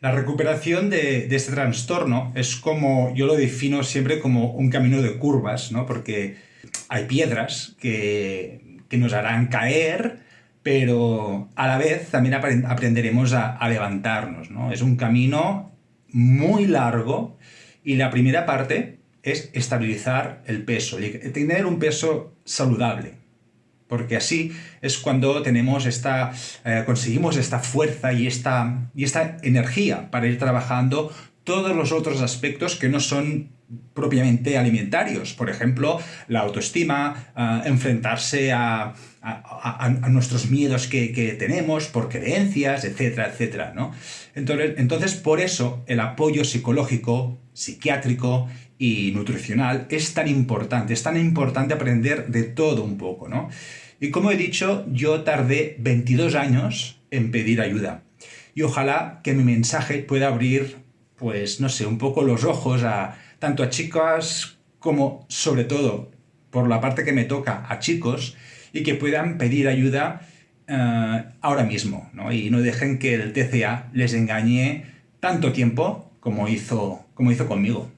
La recuperación de, este trastorno es como, yo lo defino siempre como un camino de curvas, ¿no? Porque hay piedras que, nos harán caer, pero a la vez también aprenderemos a, levantarnos, ¿no? Es un camino muy largo y la primera parte es estabilizar el peso, tener un peso saludable porque así es cuando tenemos esta, eh, conseguimos esta fuerza y esta, y esta energía para ir trabajando todos los otros aspectos que no son propiamente alimentarios. Por ejemplo, la autoestima, eh, enfrentarse a, nuestros miedos que, tenemos por creencias, etcétera, etcétera. ¿no? Entonces, entonces, por eso el apoyo psicológico, psiquiátrico y nutricional es tan importante, es tan importante aprender de todo un poco, ¿no? Y como he dicho, yo tardé 22 años en pedir ayuda. Y ojalá que mi mensaje pueda abrir, pues, no sé, un poco los ojos a tanto a chicas como, sobre todo, por la parte que me toca, a chicos, y que puedan pedir ayuda eh, ahora mismo, ¿no? Y no dejen que el TCA les engañe tanto tiempo como hizo, como hizo conmigo.